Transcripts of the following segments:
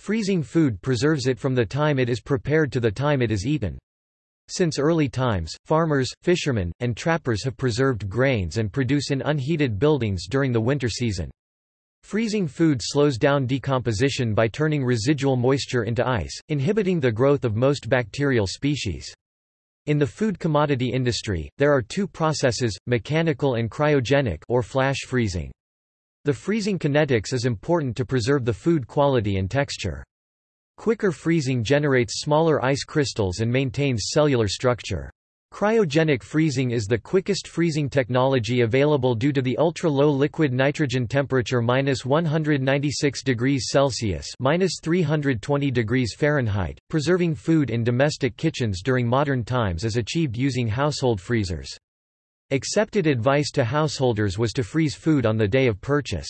Freezing food preserves it from the time it is prepared to the time it is eaten. Since early times, farmers, fishermen, and trappers have preserved grains and produce in unheated buildings during the winter season. Freezing food slows down decomposition by turning residual moisture into ice, inhibiting the growth of most bacterial species. In the food commodity industry, there are two processes, mechanical and cryogenic or flash freezing. The freezing kinetics is important to preserve the food quality and texture. Quicker freezing generates smaller ice crystals and maintains cellular structure. Cryogenic freezing is the quickest freezing technology available due to the ultra-low liquid nitrogen temperature minus 196 degrees Celsius minus 320 degrees Fahrenheit. Preserving food in domestic kitchens during modern times is achieved using household freezers. Accepted advice to householders was to freeze food on the day of purchase.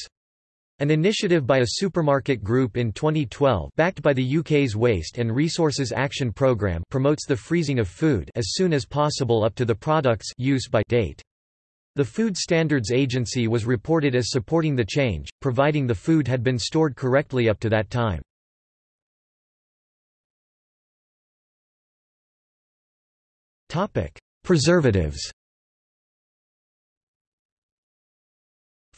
An initiative by a supermarket group in 2012 backed by the UK's Waste and Resources Action Programme promotes the freezing of food as soon as possible up to the product's use by date. The Food Standards Agency was reported as supporting the change, providing the food had been stored correctly up to that time. Preservatives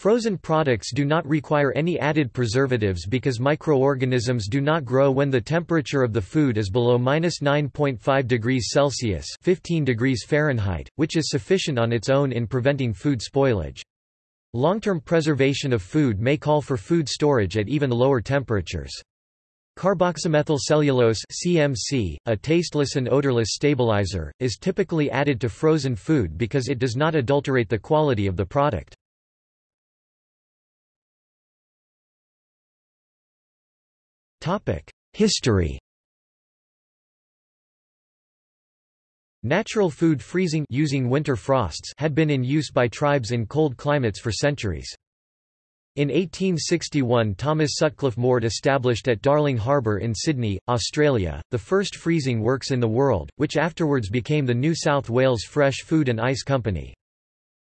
Frozen products do not require any added preservatives because microorganisms do not grow when the temperature of the food is below 9.5 degrees Celsius 15 degrees Fahrenheit, which is sufficient on its own in preventing food spoilage. Long-term preservation of food may call for food storage at even lower temperatures. Carboxymethylcellulose CMC, a tasteless and odorless stabilizer, is typically added to frozen food because it does not adulterate the quality of the product. History Natural food freezing using winter frosts had been in use by tribes in cold climates for centuries. In 1861 Thomas Sutcliffe Mort established at Darling Harbour in Sydney, Australia, the first freezing works in the world, which afterwards became the New South Wales Fresh Food and Ice Company.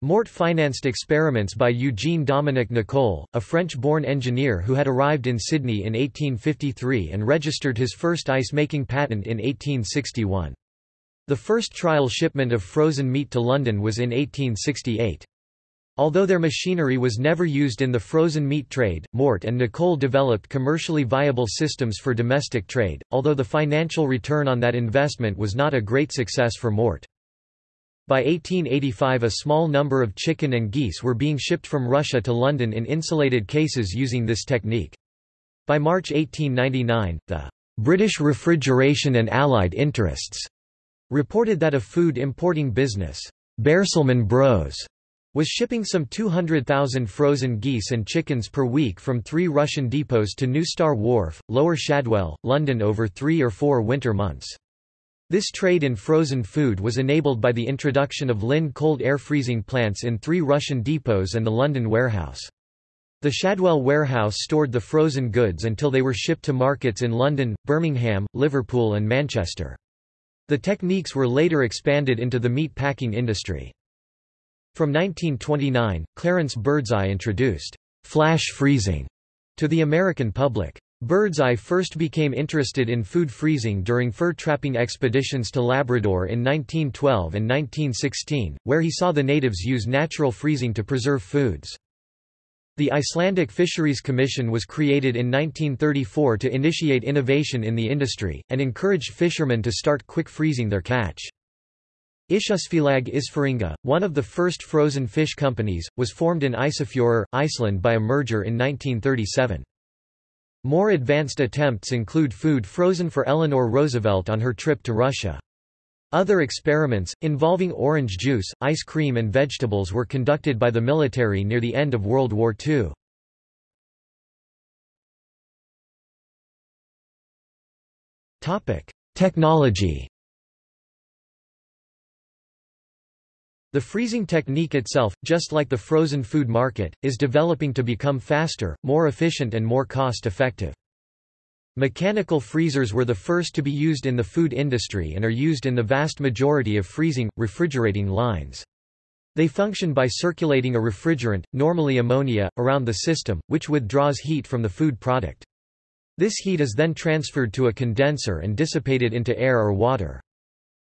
Mort financed experiments by Eugene Dominique Nicolle, a French-born engineer who had arrived in Sydney in 1853 and registered his first ice-making patent in 1861. The first trial shipment of frozen meat to London was in 1868. Although their machinery was never used in the frozen meat trade, Mort and Nicolle developed commercially viable systems for domestic trade, although the financial return on that investment was not a great success for Mort. By 1885 a small number of chicken and geese were being shipped from Russia to London in insulated cases using this technique. By March 1899, the British Refrigeration and Allied Interests reported that a food importing business, Baerselman Bros, was shipping some 200,000 frozen geese and chickens per week from three Russian depots to New Star Wharf, Lower Shadwell, London over three or four winter months. This trade in frozen food was enabled by the introduction of Linde cold air freezing plants in three Russian depots and the London warehouse. The Shadwell warehouse stored the frozen goods until they were shipped to markets in London, Birmingham, Liverpool and Manchester. The techniques were later expanded into the meat packing industry. From 1929, Clarence Birdseye introduced flash freezing to the American public. Birdseye first became interested in food freezing during fur trapping expeditions to Labrador in 1912 and 1916, where he saw the natives use natural freezing to preserve foods. The Icelandic Fisheries Commission was created in 1934 to initiate innovation in the industry, and encouraged fishermen to start quick freezing their catch. Ísafélag Ísfirðinga, one of the first frozen fish companies, was formed in Ísafjörður, Iceland by a merger in 1937. More advanced attempts include food frozen for Eleanor Roosevelt on her trip to Russia. Other experiments, involving orange juice, ice cream and vegetables were conducted by the military near the end of World War II. Technology The freezing technique itself, just like the frozen food market, is developing to become faster, more efficient and more cost-effective. Mechanical freezers were the first to be used in the food industry and are used in the vast majority of freezing, refrigerating lines. They function by circulating a refrigerant, normally ammonia, around the system, which withdraws heat from the food product. This heat is then transferred to a condenser and dissipated into air or water.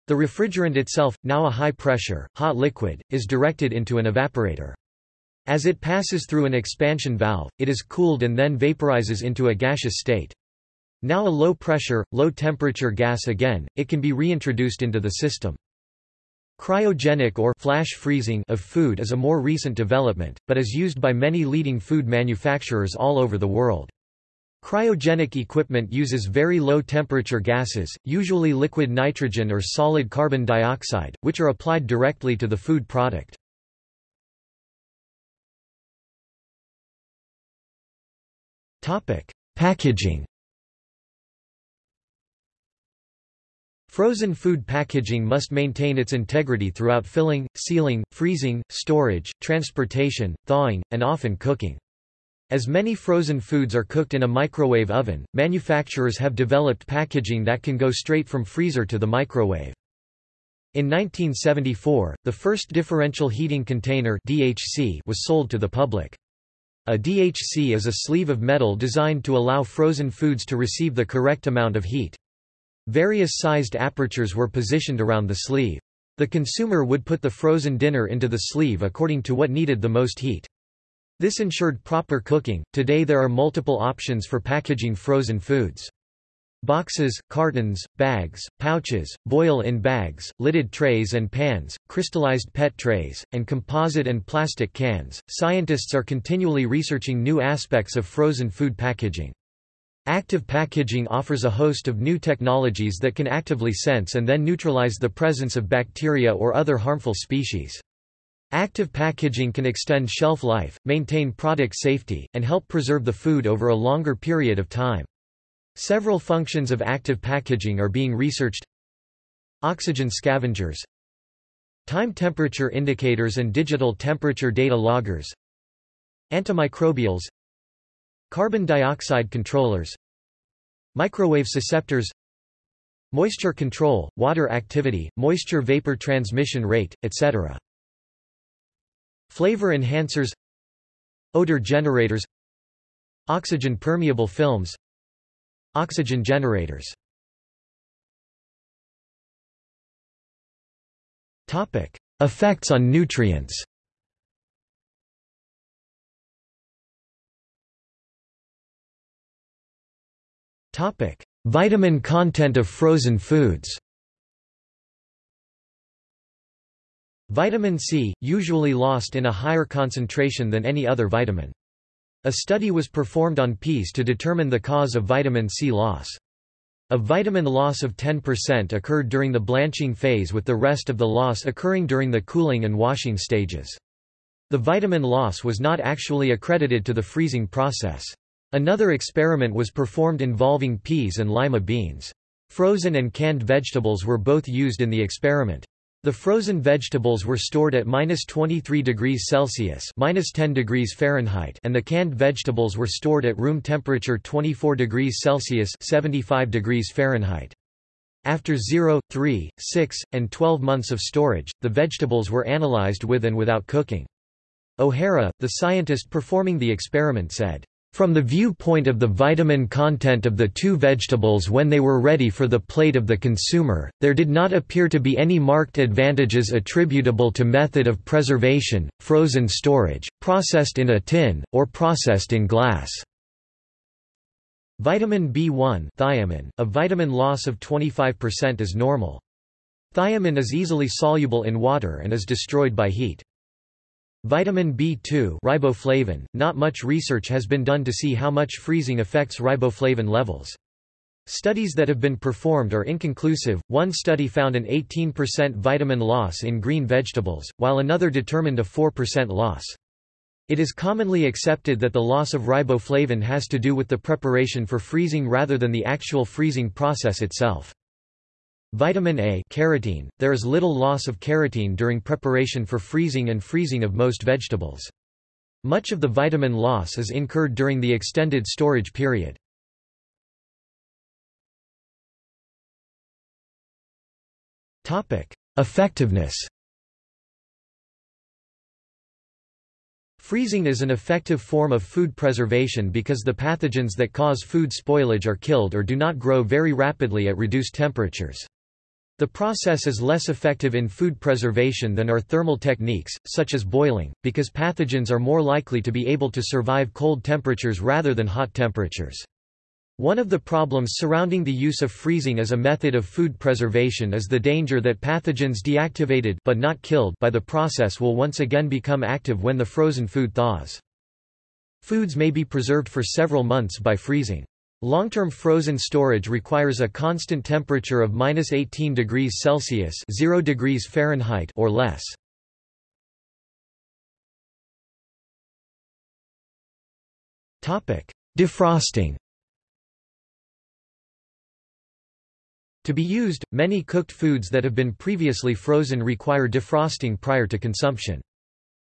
The refrigerant itself, now a high-pressure, hot liquid, is directed into an evaporator. As it passes through an expansion valve, it is cooled and then vaporizes into a gaseous state. Now a low-pressure, low-temperature gas again, it can be reintroduced into the system. Cryogenic or flash freezing of food is a more recent development, but is used by many leading food manufacturers all over the world. Cryogenic equipment uses very low temperature gases, usually liquid nitrogen or solid carbon dioxide, which are applied directly to the food product. Packaging Frozen food packaging must maintain its integrity throughout filling, sealing, freezing, storage, transportation, thawing, and often cooking. As many frozen foods are cooked in a microwave oven, manufacturers have developed packaging that can go straight from freezer to the microwave. In 1974, the first differential heating container DHC was sold to the public. A DHC is a sleeve of metal designed to allow frozen foods to receive the correct amount of heat. Various sized apertures were positioned around the sleeve. The consumer would put the frozen dinner into the sleeve according to what needed the most heat. This ensured proper cooking. Today there are multiple options for packaging frozen foods. Boxes, cartons, bags, pouches, boil-in bags, lidded trays and pans, crystallized PET trays, and composite and plastic cans. Scientists are continually researching new aspects of frozen food packaging. Active packaging offers a host of new technologies that can actively sense and then neutralize the presence of bacteria or other harmful species. Active packaging can extend shelf life, maintain product safety, and help preserve the food over a longer period of time. Several functions of active packaging are being researched. Oxygen scavengers. Time temperature indicators and digital temperature data loggers. Antimicrobials. Carbon dioxide controllers. Microwave susceptors. Moisture control, water activity, moisture vapor transmission rate, etc. Flavor enhancers Odor generators Oxygen permeable films Oxygen generators. Topic: Effects on nutrients. Topic: Vitamin content of frozen foods Vitamin C, usually lost in a higher concentration than any other vitamin. A study was performed on peas to determine the cause of vitamin C loss. A vitamin loss of 10% occurred during the blanching phase with the rest of the loss occurring during the cooling and washing stages. The vitamin loss was not actually accredited to the freezing process. Another experiment was performed involving peas and lima beans. Frozen and canned vegetables were both used in the experiment. The frozen vegetables were stored at minus 23 degrees Celsius minus 10 degrees Fahrenheit and the canned vegetables were stored at room temperature 24 degrees Celsius 75 degrees Fahrenheit. After 0, 3, 6, and 12 months of storage, the vegetables were analyzed with and without cooking. O'Hara, the scientist performing the experiment said, from the viewpoint of the vitamin content of the two vegetables when they were ready for the plate of the consumer, there did not appear to be any marked advantages attributable to method of preservation, frozen storage, processed in a tin, or processed in glass. Vitamin B1 thiamine, a vitamin loss of 25% is normal. Thiamine is easily soluble in water and is destroyed by heat. Vitamin B2 riboflavin, not much research has been done to see how much freezing affects riboflavin levels. Studies that have been performed are inconclusive. One study found an 18% vitamin loss in green vegetables, while another determined a 4% loss. It is commonly accepted that the loss of riboflavin has to do with the preparation for freezing rather than the actual freezing process itself. Vitamin A carotene, there is little loss of carotene during preparation for freezing and freezing of most vegetables. Much of the vitamin loss is incurred during the extended storage period. Effectiveness Freezing is an effective form of food preservation because the pathogens that cause food spoilage are killed or do not grow very rapidly at reduced temperatures. The process is less effective in food preservation than are thermal techniques, such as boiling, because pathogens are more likely to be able to survive cold temperatures rather than hot temperatures. One of the problems surrounding the use of freezing as a method of food preservation is the danger that pathogens deactivated but not killed by the process will once again become active when the frozen food thaws. Foods may be preserved for several months by freezing. Long-term frozen storage requires a constant temperature of minus 18 degrees Celsius 0 degrees Fahrenheit or less. Defrosting To be used, many cooked foods that have been previously frozen require defrosting prior to consumption.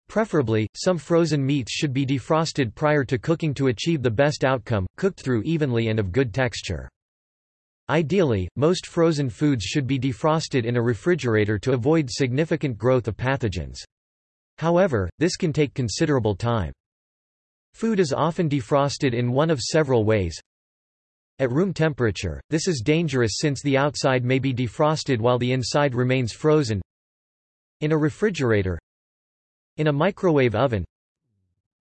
Preferably, some frozen meats should be defrosted prior to cooking to achieve the best outcome, cooked through evenly and of good texture. Ideally, most frozen foods should be defrosted in a refrigerator to avoid significant growth of pathogens. However, this can take considerable time. Food is often defrosted in one of several ways. At room temperature, this is dangerous since the outside may be defrosted while the inside remains frozen. In a refrigerator In a microwave oven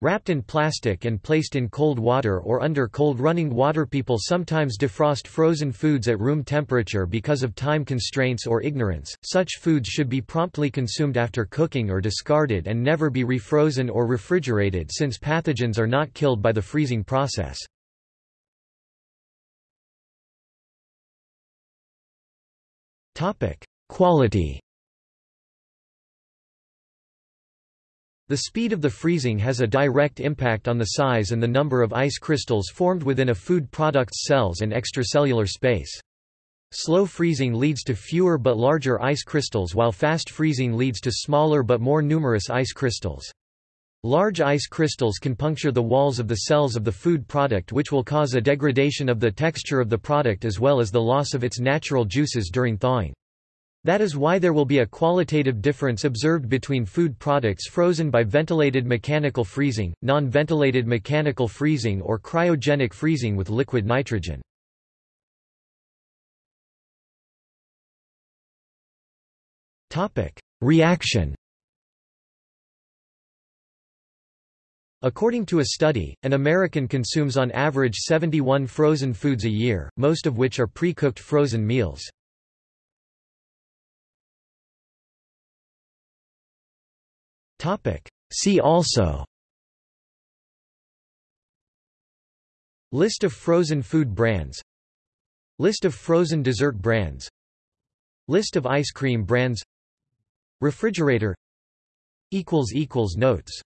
Wrapped in plastic and placed in cold water or under cold running water People sometimes defrost frozen foods at room temperature because of time constraints or ignorance. Such foods should be promptly consumed after cooking or discarded and never be refrozen or refrigerated since pathogens are not killed by the freezing process. Topic: Quality The speed of the freezing has a direct impact on the size and the number of ice crystals formed within a food product's cells and extracellular space. Slow freezing leads to fewer but larger ice crystals while fast freezing leads to smaller but more numerous ice crystals. Large ice crystals can puncture the walls of the cells of the food product which will cause a degradation of the texture of the product as well as the loss of its natural juices during thawing. That is why there will be a qualitative difference observed between food products frozen by ventilated mechanical freezing, non-ventilated mechanical freezing or cryogenic freezing with liquid nitrogen. Reaction According to a study, an American consumes on average 71 frozen foods a year, most of which are pre-cooked frozen meals. See also. List of frozen food brands. List of frozen dessert brands. List of ice cream brands. Refrigerator. Notes